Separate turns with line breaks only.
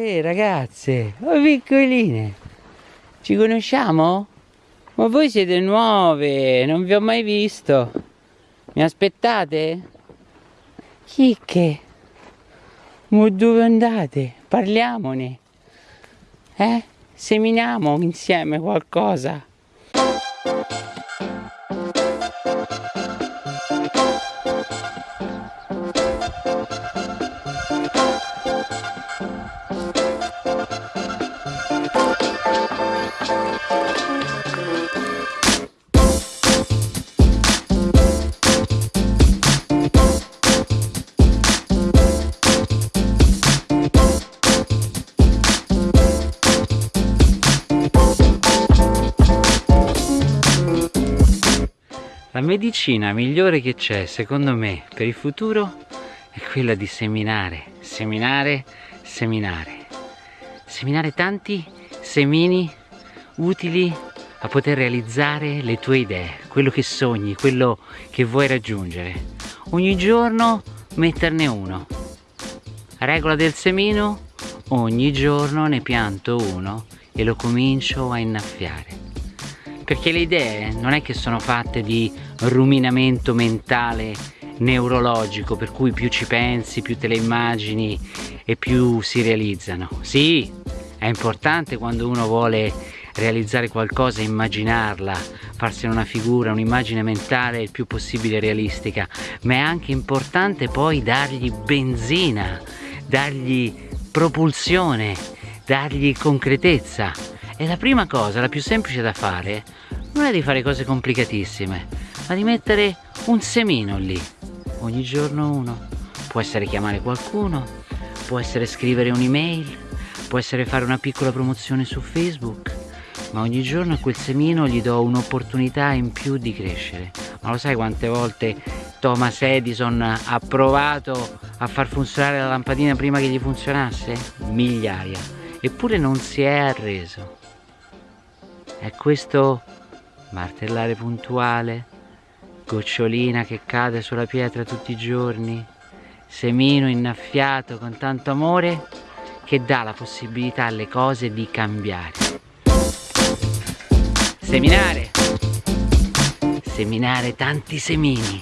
Ehi ragazze, oh piccoline, ci conosciamo? Ma voi siete nuove, non vi ho mai visto. Mi aspettate? Chicche, ma dove andate? Parliamone. Eh? Seminiamo insieme qualcosa. La medicina migliore che c'è, secondo me, per il futuro è quella di seminare, seminare, seminare. Seminare tanti semini utili a poter realizzare le tue idee, quello che sogni, quello che vuoi raggiungere. Ogni giorno metterne uno. Regola del semino, ogni giorno ne pianto uno e lo comincio a innaffiare perché le idee non è che sono fatte di ruminamento mentale neurologico per cui più ci pensi, più te le immagini e più si realizzano. Sì, è importante quando uno vuole realizzare qualcosa, immaginarla, farsene una figura, un'immagine mentale il più possibile realistica, ma è anche importante poi dargli benzina, dargli propulsione, dargli concretezza. E la prima cosa, la più semplice da fare, non è di fare cose complicatissime, ma di mettere un semino lì, ogni giorno uno. Può essere chiamare qualcuno, può essere scrivere un'email, può essere fare una piccola promozione su Facebook, ma ogni giorno a quel semino gli do un'opportunità in più di crescere. Ma lo sai quante volte Thomas Edison ha provato a far funzionare la lampadina prima che gli funzionasse? Migliaia. Eppure non si è arreso. È questo martellare puntuale, gocciolina che cade sulla pietra tutti i giorni, semino innaffiato con tanto amore che dà la possibilità alle cose di cambiare. Seminare, seminare tanti semini.